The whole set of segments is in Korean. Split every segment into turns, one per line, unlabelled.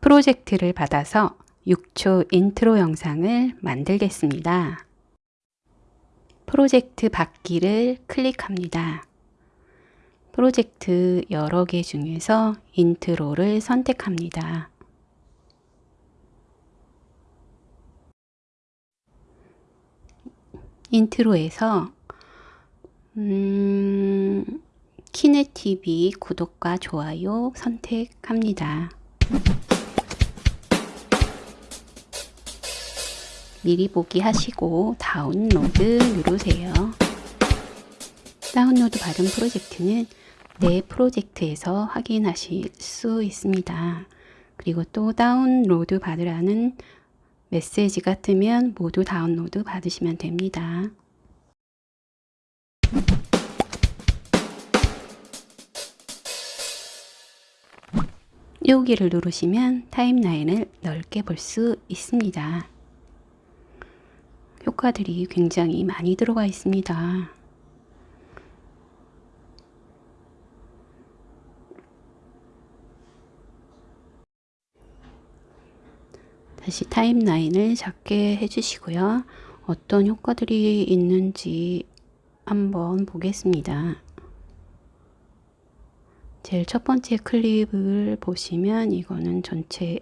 프로젝트를 받아서 6초 인트로 영상을 만들겠습니다. 프로젝트 받기를 클릭합니다. 프로젝트 여러 개 중에서 intro를 선택합니다. intro에서 음, 키네TV 구독과 좋아요 선택합니다. 미리 보기 하시고 다운로드 누르세요. 다운로드 받은 프로젝트는 내 프로젝트에서 확인하실 수 있습니다. 그리고 또 다운로드 받으라는 메시지가 뜨면 모두 다운로드 받으시면 됩니다. 여기를 누르시면 타임라인을 넓게 볼 수 있습니다. 효과들이 굉장히 많이 들어가 있습니다. 다시 타임라인을 작게 해주시고요. 어떤 효과들이 있는지 한번 보겠습니다. 제일 첫 번째 클립을 보시면 이거는 전체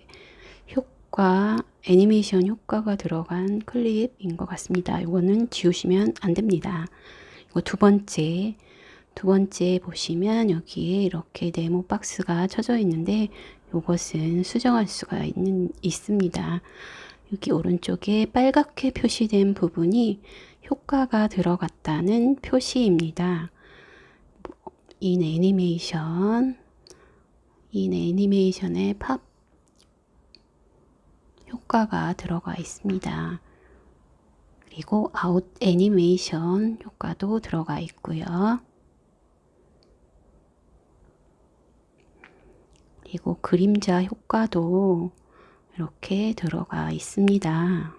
효과 애니메이션 효과가 들어간 클립인 것 같습니다. 이거는 지우시면 안 됩니다. 이거 두 번째 두 번째 보시면 여기에 이렇게 네모 박스가 쳐져 있는데 이것은 수정할 수가 있는, 있습니다. 여기 오른쪽에 빨갛게 표시된 부분이 효과가 들어갔다는 표시입니다. in 애니메이션 in 애니메이션의 팝 효과가 들어가 있습니다. 그리고 아웃 애니메이션 효과도 들어가 있고요. 그리고 그림자 효과도 이렇게 들어가 있습니다.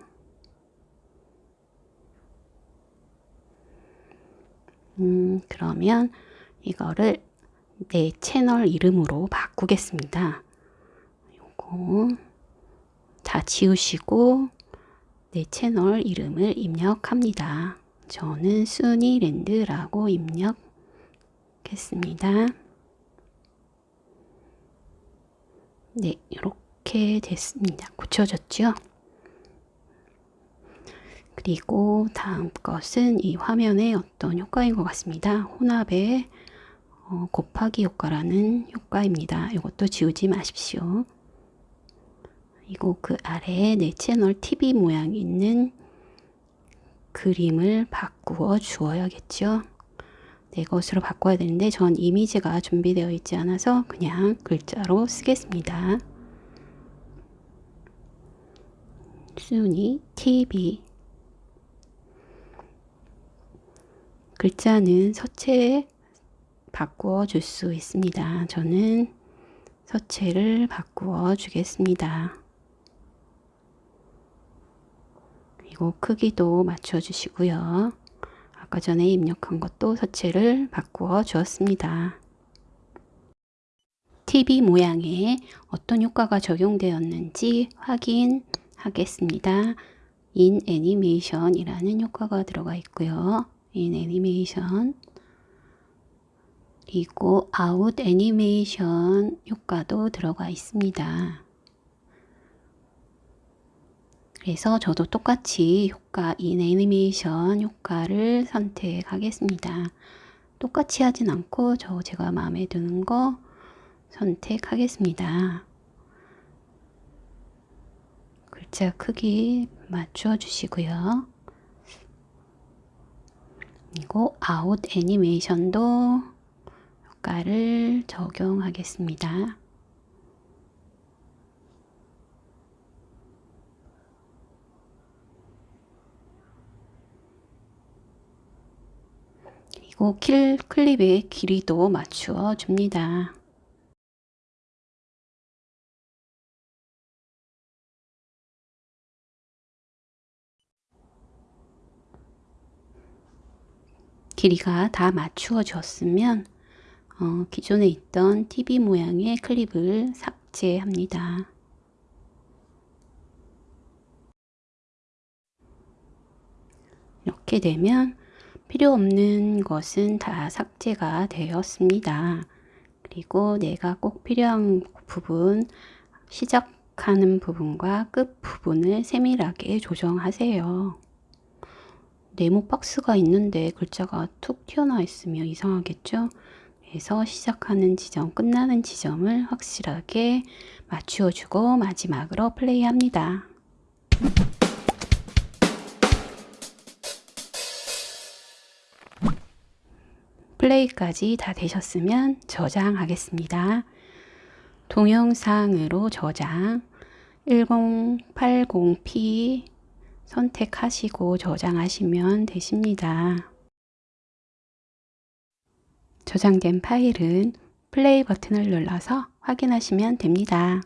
음, 그러면 이거를 내 채널 이름으로 바꾸겠습니다. 요거 다 지우시고 내 채널 이름을 입력합니다. 저는 순이랜드라고 입력했습니다. 네, 이렇게 됐습니다. 고쳐졌죠? 그리고 다음 것은 이 화면의 어떤 효과인 것 같습니다. 혼합의 어, 곱하기 효과라는 효과입니다. 이것도 지우지 마십시오. 그리고 그 아래에 내 채널 TV 모양 있는 그림을 바꾸어 주어야겠죠. 내 것으로 바꿔야 되는데 전 이미지가 준비되어 있지 않아서 그냥 글자로 쓰겠습니다. 순위 TV 글자는 서체에 바꾸어 줄 수 있습니다. 저는 서체를 바꾸어 주겠습니다. 그리고 크기도 맞춰 주시고요. 아까 전에 입력한 것도 서체를 바꾸어 주었습니다. TV 모양에 어떤 효과가 적용되었는지 확인하겠습니다. in 애니메이션이라는 효과가 들어가 있고요. in 애니메이션 그리고 아웃 애니메이션 효과도 들어가 있습니다. 그래서 저도 똑같이 효과 in 애니메이션 효과를 선택하겠습니다. 똑같이 하진 않고 저 제가 마음에 드는 거 선택하겠습니다. 글자 크기 맞춰 주시고요. 그리고 아웃 애니메이션도 효과를 적용하겠습니다. 그리고 킬 클립의 길이도 맞추어 줍니다. 길이가 다 맞추어졌으면 어, 기존에 있던 TV 모양의 클립을 삭제합니다. 이렇게 되면 필요 없는 것은 다 삭제가 되었습니다. 그리고 내가 꼭 필요한 부분, 시작하는 부분과 끝 부분을 세밀하게 조정하세요. 네모 박스가 있는데 글자가 툭 튀어나와 있으면 이상하겠죠? 그래서 시작하는 지점, 끝나는 지점을 확실하게 맞추어주고 마지막으로 플레이합니다. 플레이까지 다 되셨으면 저장하겠습니다. 동영상으로 저장 1080p 선택하시고 저장하시면 되십니다. 저장된 파일은 플레이 버튼을 눌러서 확인하시면 됩니다.